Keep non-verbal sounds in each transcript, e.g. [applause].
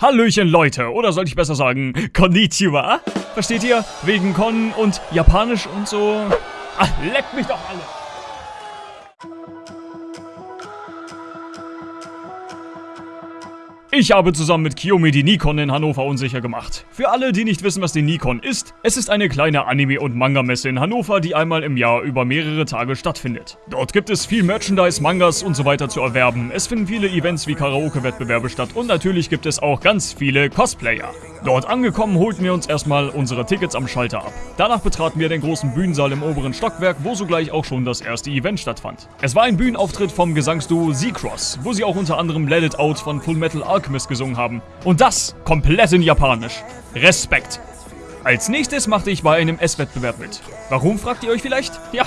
Hallöchen Leute, oder sollte ich besser sagen, Konnichiwa? Versteht ihr? Wegen Kon und Japanisch und so. Ach, leckt mich doch alle. Ich habe zusammen mit Kiyomi die Nikon in Hannover unsicher gemacht. Für alle, die nicht wissen, was die Nikon ist, es ist eine kleine Anime- und Manga-Messe in Hannover, die einmal im Jahr über mehrere Tage stattfindet. Dort gibt es viel Merchandise, Mangas und so weiter zu erwerben. Es finden viele Events wie Karaoke-Wettbewerbe statt und natürlich gibt es auch ganz viele Cosplayer. Dort angekommen holten wir uns erstmal unsere Tickets am Schalter ab. Danach betraten wir den großen Bühnensaal im oberen Stockwerk, wo sogleich auch schon das erste Event stattfand. Es war ein Bühnenauftritt vom Gesangsduo Z-Cross, wo sie auch unter anderem Let It Out von Full Metal Alchemist gesungen haben. Und das komplett in Japanisch. Respekt. Als nächstes machte ich bei einem Esswettbewerb mit. Warum, fragt ihr euch vielleicht? Ja,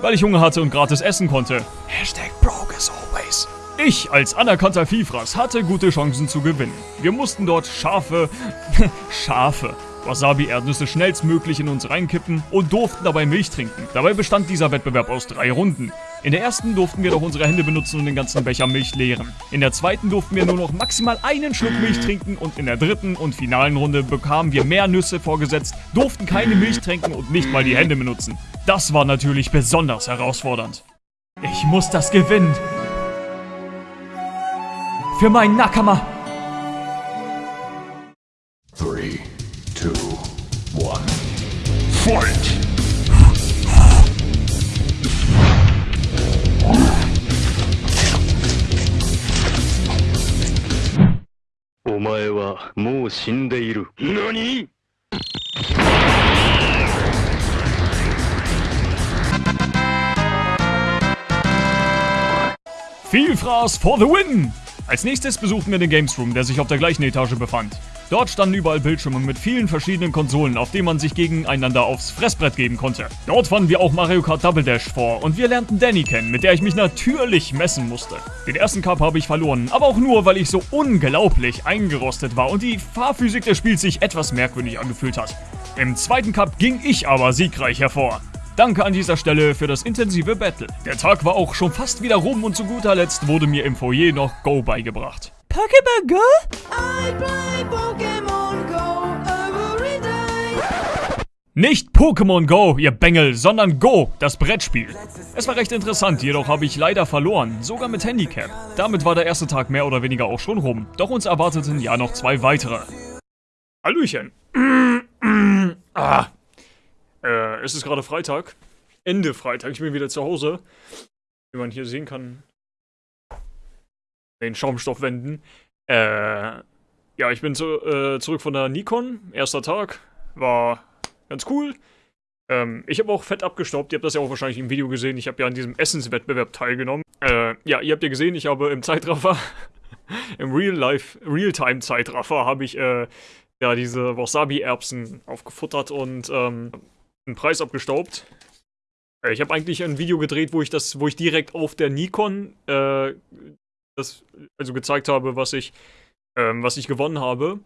weil ich Hunger hatte und gratis essen konnte. Hashtag always. Ich als anerkannter Viehfraß hatte gute Chancen zu gewinnen. Wir mussten dort scharfe, [laughs] scharfe Wasabi-Erdnüsse schnellstmöglich in uns reinkippen und durften dabei Milch trinken. Dabei bestand dieser Wettbewerb aus drei Runden. In der ersten durften wir doch unsere Hände benutzen und den ganzen Becher Milch leeren. In der zweiten durften wir nur noch maximal einen Schluck Milch trinken und in der dritten und finalen Runde bekamen wir mehr Nüsse vorgesetzt, durften keine Milch trinken und nicht mal die Hände benutzen. Das war natürlich besonders herausfordernd. Ich muss das gewinnen. Für meinen Nakama! Three, two, one. Fight! Omae wa mou Vielfraß for the win! Als nächstes besuchten wir den Games Room, der sich auf der gleichen Etage befand. Dort standen überall Bildschirme mit vielen verschiedenen Konsolen, auf denen man sich gegeneinander aufs Fressbrett geben konnte. Dort fanden wir auch Mario Kart Double Dash vor und wir lernten Danny kennen, mit der ich mich natürlich messen musste. Den ersten Cup habe ich verloren, aber auch nur, weil ich so unglaublich eingerostet war und die Fahrphysik des Spiels sich etwas merkwürdig angefühlt hat. Im zweiten Cup ging ich aber siegreich hervor. Danke an dieser Stelle für das intensive Battle. Der Tag war auch schon fast wieder rum und zu guter Letzt wurde mir im Foyer noch Go beigebracht. Pokémon Go? I play Pokemon Go every day. Nicht Pokémon Go, ihr Bengel, sondern Go, das Brettspiel. Es war recht interessant, jedoch habe ich leider verloren, sogar mit Handicap. Damit war der erste Tag mehr oder weniger auch schon rum. Doch uns erwarteten ja noch zwei weitere. Hallöchen. [clears throat] ah. Äh, es ist gerade Freitag. Ende Freitag, ich bin wieder zu Hause. Wie man hier sehen kann. Den Schaumstoffwänden. Äh, ja, ich bin zu, äh, zurück von der Nikon. Erster Tag. War ganz cool. Ähm, ich habe auch fett abgestaubt. Ihr habt das ja auch wahrscheinlich im Video gesehen. Ich habe ja an diesem Essenswettbewerb teilgenommen. Äh, ja, ihr habt ja gesehen, ich habe im Zeitraffer, [laughs] im Real-Life, Real-Time-Zeitraffer habe ich, äh, ja, diese Wasabi-Erbsen aufgefuttert und, ähm, einen Preis abgestaubt. Äh, Ich habe eigentlich ein Video gedreht, wo ich das, wo ich direkt auf der Nikon äh, das also gezeigt habe, was ich, ähm, was ich gewonnen habe.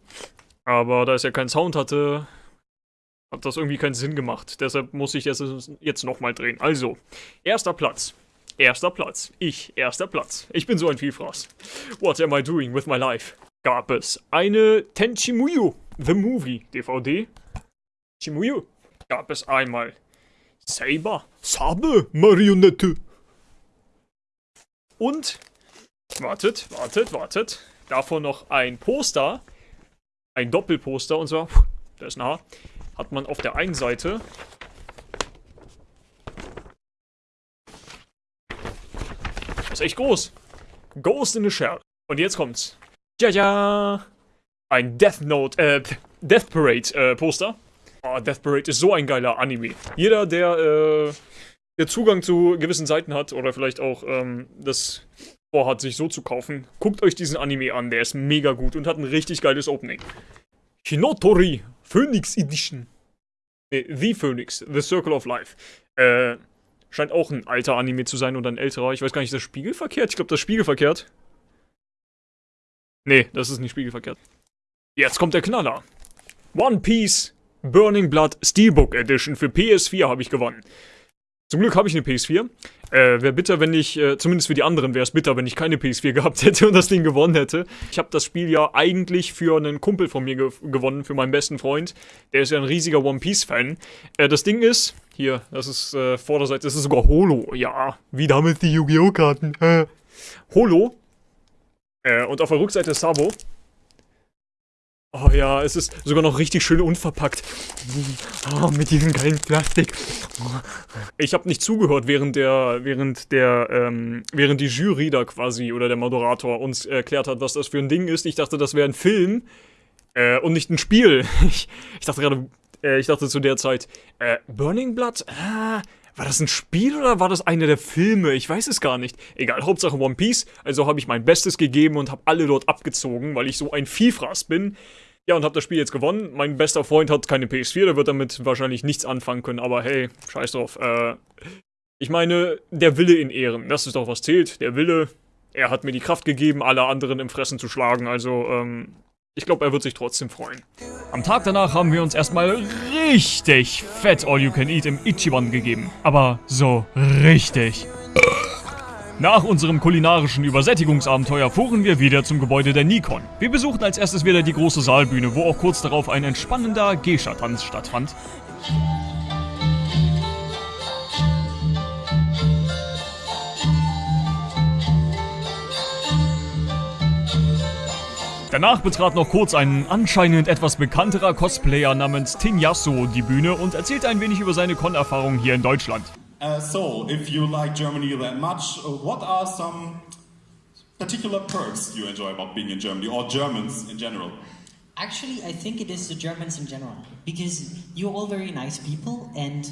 Aber da es ja keinen Sound hatte, hat das irgendwie keinen Sinn gemacht. Deshalb muss ich das jetzt nochmal drehen. Also, erster Platz. Erster Platz. Ich, erster Platz. Ich bin so ein Vielfraß. What am I doing with my life? Gab es eine Tenchimuyo, The Movie, DVD. Chimuyo. Gab es einmal Saber, Sabe, Marionette. Und, wartet, wartet, wartet. Davon noch ein Poster. Ein Doppelposter und zwar, da ist ein Haar, hat man auf der einen Seite Das ist echt groß. Ghost in the Shell. Und jetzt kommt's. Ja, ja. Ein Death Note, äh, Death Parade äh, Poster. Oh, Death Parade ist so ein geiler Anime. Jeder, der, äh, der Zugang zu gewissen Seiten hat oder vielleicht auch, ähm, das vorhat, sich so zu kaufen, guckt euch diesen Anime an. Der ist mega gut und hat ein richtig geiles Opening. Hinotori Phoenix Edition. Nee, The Phoenix, The Circle of Life. Äh, scheint auch ein alter Anime zu sein oder ein älterer. Ich weiß gar nicht, ist das spiegelverkehrt? Ich glaube, das ist spiegelverkehrt. Nee, das ist nicht spiegelverkehrt. Jetzt kommt der Knaller. One Piece Burning Blood Steelbook Edition für PS4 habe ich gewonnen. Zum Glück habe ich eine PS4. Äh, wäre bitter, wenn ich, äh, zumindest für die anderen wäre es bitter, wenn ich keine PS4 [laughs] gehabt hätte und das Ding gewonnen hätte. Ich habe das Spiel ja eigentlich für einen Kumpel von mir ge gewonnen, für meinen besten Freund. Der ist ja ein riesiger One Piece-Fan. Äh, das Ding ist, hier, das ist äh, Vorderseite, das ist sogar Holo. Ja, wie damals die Yu-Gi-Oh! Karten. [laughs] Holo. Äh, und auf der Rückseite Sabo. Oh ja, es ist sogar noch richtig schön unverpackt. Oh, mit diesem geilen Plastik. Ich habe nicht zugehört, während der, während der, ähm, während die Jury da quasi oder der Moderator uns erklärt hat, was das für ein Ding ist. Ich dachte, das wäre ein Film äh, und nicht ein Spiel. [laughs] Ich, ich dachte gerade, äh, ich dachte zu der Zeit, äh, Burning Blood? Ah, war das ein Spiel oder war das einer der Filme? Ich weiß es gar nicht. Egal, Hauptsache One Piece. Also habe ich mein Bestes gegeben und habe alle dort abgezogen, weil ich so ein Vielfraß bin. Ja, und habe das Spiel jetzt gewonnen. Mein bester Freund hat keine PS4, der wird damit wahrscheinlich nichts anfangen können, aber hey, scheiß drauf. Äh, ich meine, der Wille in Ehren, das ist doch was zählt. Der Wille, er hat mir die Kraft gegeben, alle anderen im Fressen zu schlagen, also, ähm, ich glaube, er wird sich trotzdem freuen. Am Tag danach haben wir uns erstmal richtig fett All You Can Eat im Ichiban gegeben. Aber so richtig. Nach unserem kulinarischen Übersättigungsabenteuer fuhren wir wieder zum Gebäude der Nikon. Wir besuchten als erstes wieder die große Saalbühne, wo auch kurz darauf ein entspannender Geisha-Tanz stattfand. Danach betrat noch kurz ein anscheinend etwas bekannterer Cosplayer namens Tinyasso die Bühne und erzählte ein wenig über seine Con-Erfahrungen hier in Deutschland. Uh, so, if you like Germany that much, uh, what are some particular perks you enjoy about being in Germany or Germans in general? Actually, I think it is the Germans in general because you're all very nice people, and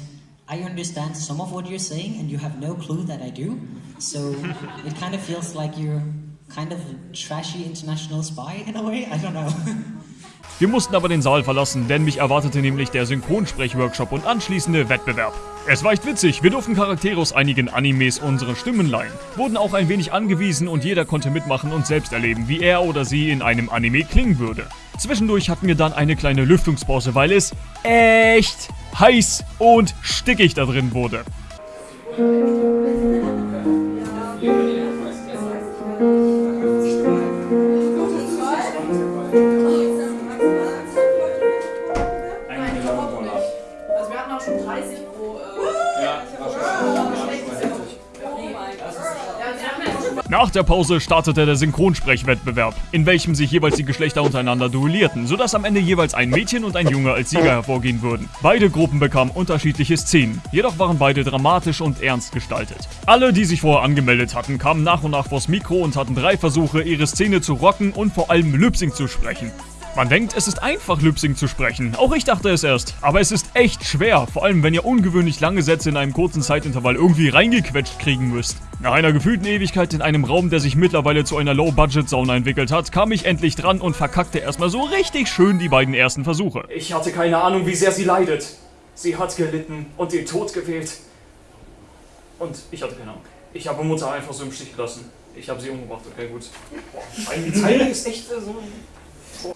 I understand some of what you're saying, and you have no clue that I do. So it kind of feels like you're kind of trashy international spy in a way. I don't know. [laughs] Wir mussten aber den Saal verlassen, denn mich erwartete nämlich der Synchronsprech-Workshop und anschließende Wettbewerb. Es war echt witzig, wir durften Charaktere aus einigen Animes unsere Stimmen leihen, wurden auch ein wenig angewiesen und jeder konnte mitmachen und selbst erleben, wie er oder sie in einem Anime klingen würde. Zwischendurch hatten wir dann eine kleine Lüftungspause, weil es echt heiß und stickig da drin wurde. Nach der Pause startete der Synchronsprechwettbewerb, in welchem sich jeweils die Geschlechter untereinander duellierten, sodass am Ende jeweils ein Mädchen und ein Junge als Sieger hervorgehen würden. Beide Gruppen bekamen unterschiedliche Szenen, jedoch waren beide dramatisch und ernst gestaltet. Alle, die sich vorher angemeldet hatten, kamen nach und nach vors Mikro und hatten drei Versuche, ihre Szene zu rocken und vor allem Lipsync zu sprechen. Man denkt, es ist einfach, Lipsync zu sprechen. Auch ich dachte es erst. Aber es ist echt schwer, vor allem wenn ihr ungewöhnlich lange Sätze in einem kurzen Zeitintervall irgendwie reingequetscht kriegen müsst. Nach einer gefühlten Ewigkeit in einem Raum, der sich mittlerweile zu einer Low-Budget-Sauna entwickelt hat, kam ich endlich dran und verkackte erstmal so richtig schön die beiden ersten Versuche. Ich hatte keine Ahnung, wie sehr sie leidet. Sie hat gelitten und den Tod gewählt. Und ich hatte keine Ahnung. Ich habe Mutter einfach so im Stich gelassen. Ich habe sie umgebracht, okay, gut. Boah, die Zeile ist echt so...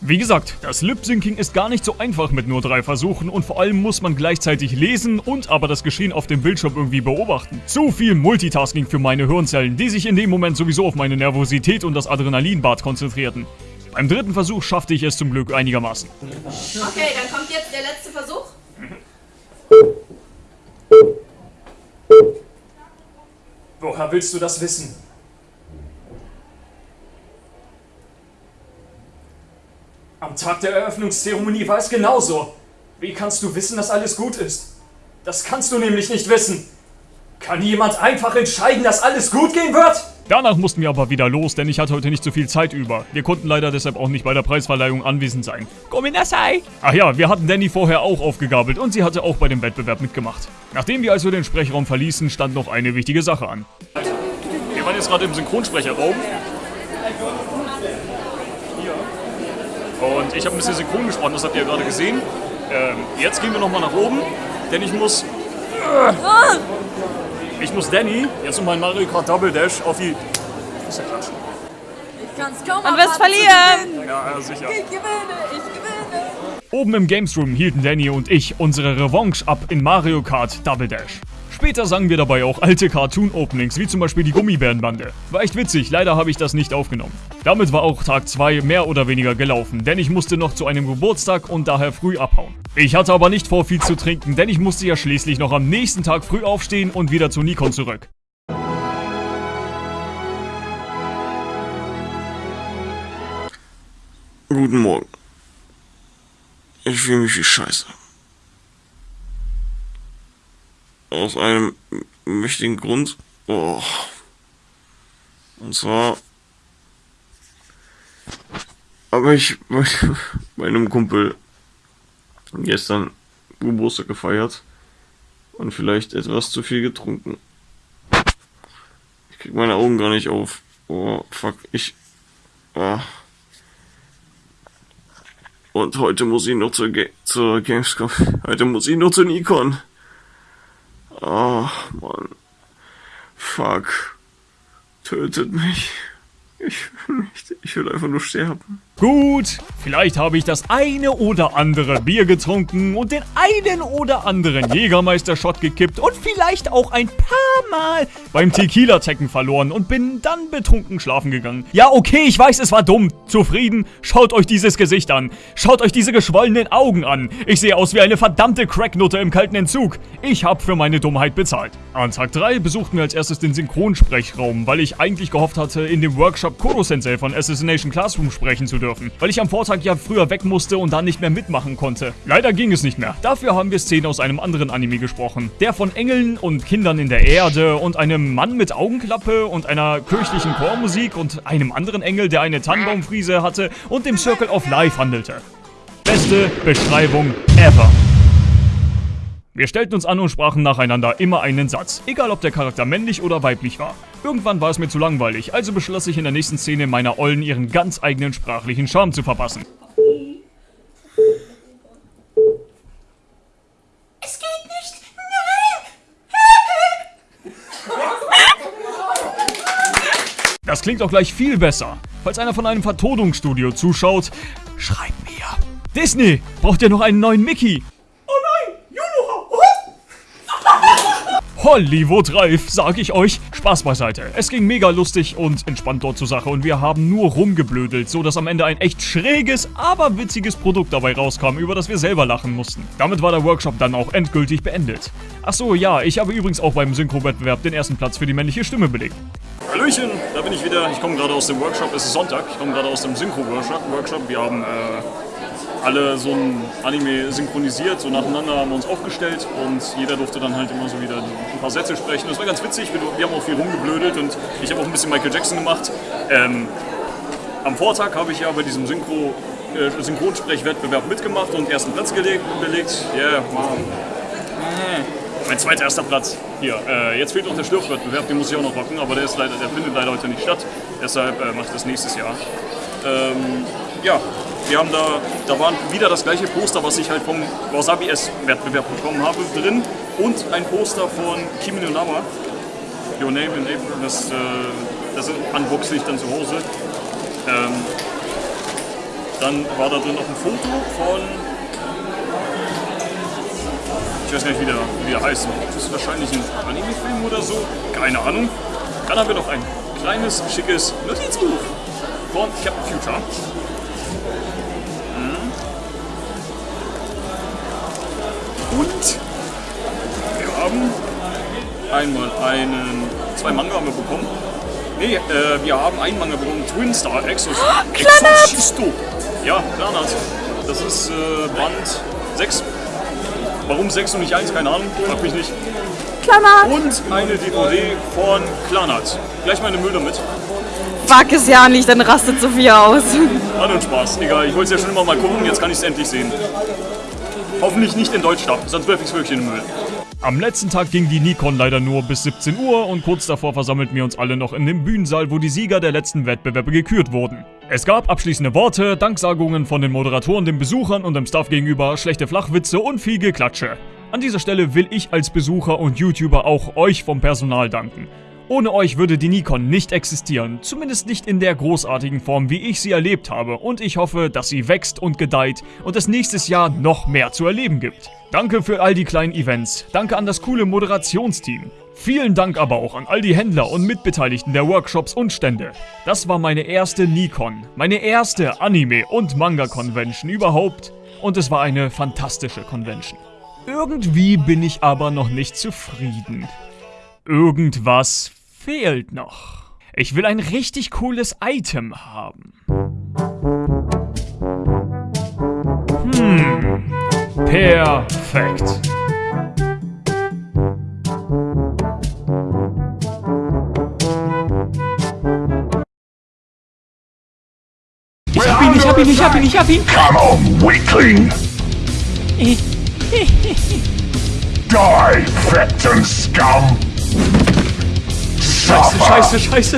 Wie gesagt, das Lip-Syncing ist gar nicht so einfach mit nur drei Versuchen und vor allem muss man gleichzeitig lesen und aber das Geschehen auf dem Bildschirm irgendwie beobachten. Zu viel Multitasking für meine Hirnzellen, die sich in dem Moment sowieso auf meine Nervosität und das Adrenalinbad konzentrierten. Beim dritten Versuch schaffte ich es zum Glück einigermaßen. Okay, dann kommt jetzt der letzte Versuch. Woher willst du das wissen? Am Tag der Eröffnungszeremonie war es genauso. Wie kannst du wissen, dass alles gut ist? Das kannst du nämlich nicht wissen. Kann jemand einfach entscheiden, dass alles gut gehen wird? Danach mussten wir aber wieder los, denn ich hatte heute nicht so viel Zeit über. Wir konnten leider deshalb auch nicht bei der Preisverleihung anwesend sein. Gominasai! Ach ja, wir hatten Danny vorher auch aufgegabelt und sie hatte auch bei dem Wettbewerb mitgemacht. Nachdem wir also den Sprechraum verließen, stand noch eine wichtige Sache an. Wir waren jetzt gerade im Synchronsprecherraum. Und ich habe ein bisschen synchron gesprochen, das habt ihr ja gerade gesehen. Ähm, jetzt gehen wir nochmal nach oben, denn ich muss... Ich muss Danny jetzt um meinen Mario Kart Double Dash auf die... Das ist ja Quatsch. Ich kann's kaum Man wirst verlieren! Ja, ja, sicher. Ich gewinne, ich gewinne. Oben im Games Room hielten Danny und ich unsere Revanche ab in Mario Kart Double Dash. Später sangen wir dabei auch alte Cartoon-Openings, wie zum Beispiel die Gummibärenbande. War echt witzig, leider habe ich das nicht aufgenommen. Damit war auch Tag 2 mehr oder weniger gelaufen, denn ich musste noch zu einem Geburtstag und daher früh abhauen. Ich hatte aber nicht vor viel zu trinken, denn ich musste ja schließlich noch am nächsten Tag früh aufstehen und wieder zu Nikon zurück. Guten Morgen. Ich fühle mich wie Scheiße. Aus einem mächtigen Grund. Oh. Und zwar habe ich bei [laughs] meinem Kumpel gestern Geburtstag gefeiert und vielleicht etwas zu viel getrunken. Ich krieg meine Augen gar nicht auf. Oh, fuck, ich. Ah. Und heute muss ich noch zur, Ga zur Gamescom. [laughs] Heute muss ich noch zu Nikon. Oh, Mann. Fuck. Tötet mich. Ich will nicht. Ich will einfach nur sterben. Gut, vielleicht habe ich das eine oder andere Bier getrunken und den einen oder anderen Jägermeister-Shot gekippt und vielleicht auch ein paar Mal beim Tequila-Tecken verloren und bin dann betrunken schlafen gegangen. Ja, okay, ich weiß, es war dumm. Zufrieden? Schaut euch dieses Gesicht an. Schaut euch diese geschwollenen Augen an. Ich sehe aus wie eine verdammte Cracknutte im kalten Entzug. Ich habe für meine Dummheit bezahlt. An Tag 3 besuchten wir als erstes den Synchronsprechraum, weil ich eigentlich gehofft hatte, in dem Workshop Koro-Sensei von Assassination Classroom sprechen zu dürfen dürfen, weil ich am Vortag ja früher weg musste und dann nicht mehr mitmachen konnte. Leider ging es nicht mehr. Dafür haben wir Szenen aus einem anderen Anime gesprochen. Der von Engeln und Kindern in der Erde und einem Mann mit Augenklappe und einer kirchlichen Chormusik und einem anderen Engel, der eine Tannenbaumfriese hatte und dem Circle of Life handelte. Beste Beschreibung ever. Wir stellten uns an und sprachen nacheinander immer einen Satz, egal ob der Charakter männlich oder weiblich war. Irgendwann war es mir zu langweilig, also beschloss ich in der nächsten Szene meiner Ollen ihren ganz eigenen sprachlichen Charme zu verpassen. Es geht nicht. Das klingt doch gleich viel besser. Falls einer von einem Vertonungsstudio zuschaut, schreibt mir. Disney, braucht ihr noch einen neuen Mickey? Hollywood reif, sag ich euch. Spaß beiseite. Es ging mega lustig und entspannt dort zur Sache und wir haben nur rumgeblödelt, so dass am Ende ein echt schräges, aber witziges Produkt dabei rauskam, über das wir selber lachen mussten. Damit war der Workshop dann auch endgültig beendet. Achso, ja, ich habe übrigens auch beim Synchro-Wettbewerb den ersten Platz für die männliche Stimme belegt. Hallöchen, da bin ich wieder. Ich komme gerade aus dem Workshop, es ist Sonntag. Ich komme gerade aus dem Synchro-Workshop. Wir haben äh, alle so ein Anime synchronisiert, so nacheinander haben wir uns aufgestellt und jeder durfte dann halt immer so wieder ein paar Sätze sprechen. Das war ganz witzig, wir, wir haben auch viel rumgeblödelt und ich habe auch ein bisschen Michael Jackson gemacht. Ähm, am Vortag habe ich ja bei diesem Synchro, äh, Synchronsprechwettbewerb mitgemacht und ersten Platz gelegt, belegt. Yeah, wow. Mein zweiter erster Platz. Hier, äh, jetzt fehlt noch der Schlürfwettbewerb, den muss ich auch noch rocken, aber der, ist leider, der findet leider heute nicht statt. Deshalb äh, mache ich das nächstes Jahr. Ähm, ja, wir haben da, da war wieder das gleiche Poster, was ich halt vom Wasabi S-Wettbewerb bekommen habe, drin. Und ein Poster von Kimi no Nawa, Your Name in April, das, äh, das unboxe ich dann zu Hause. Ähm, dann war da drin noch ein Foto von, ich weiß gar nicht, wie der, wie der heißt. Das ist wahrscheinlich ein Anime-Film oder so, keine Ahnung. Dann haben wir noch ein kleines, schickes Notizbuch von Captain Future. Und wir haben einmal einen, zwei Manga haben wir bekommen. Nee, äh, wir haben einen Manga bekommen, Twin Star Exos, Exorcisto. Ja, Klarnat. Das ist äh, Band 6. Warum 6 und nicht 1, keine Ahnung, frag mich nicht. Klarnat. Und eine DVD von Klarnat. Gleich meine Müll damit. Wag es ja nicht, dann rastet Sophia aus. Hat uns Spaß, egal. Ich wollte es ja schon immer mal gucken, jetzt kann ich es endlich sehen. Hoffentlich nicht in Deutschland, sonst werfe ich es wirklich in den Müll. Am letzten Tag ging die Nikon leider nur bis 17 Uhr und kurz davor versammelten wir uns alle noch in dem Bühnensaal, wo die Sieger der letzten Wettbewerbe gekürt wurden. Es gab abschließende Worte, Danksagungen von den Moderatoren, den Besuchern und dem Staff gegenüber, schlechte Flachwitze und viel Geklatsche. An dieser Stelle will ich als Besucher und YouTuber auch euch vom Personal danken. Ohne euch würde die Nikon nicht existieren, zumindest nicht in der großartigen Form, wie ich sie erlebt habe und ich hoffe, dass sie wächst und gedeiht und es nächstes Jahr noch mehr zu erleben gibt. Danke für all die kleinen Events, danke an das coole Moderationsteam. Vielen Dank aber auch an all die Händler und Mitbeteiligten der Workshops und Stände. Das war meine erste Nikon, meine erste Anime- und Manga-Convention überhaupt und es war eine fantastische Convention. Irgendwie bin ich aber noch nicht zufrieden. Irgendwas fehlt noch. Ich will ein richtig cooles Item haben. Hm. Perfekt. Ich hab ihn, ich hab ihn, ich hab ihn, ich hab ihn. Come on, weakling. Die, Fectum scum. Scheiße, scheiße, scheiße.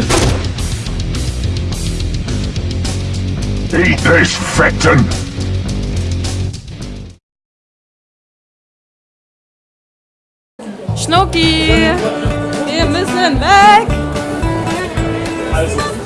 Eat this, Fectum. Schnucki! Wir müssen weg! Also,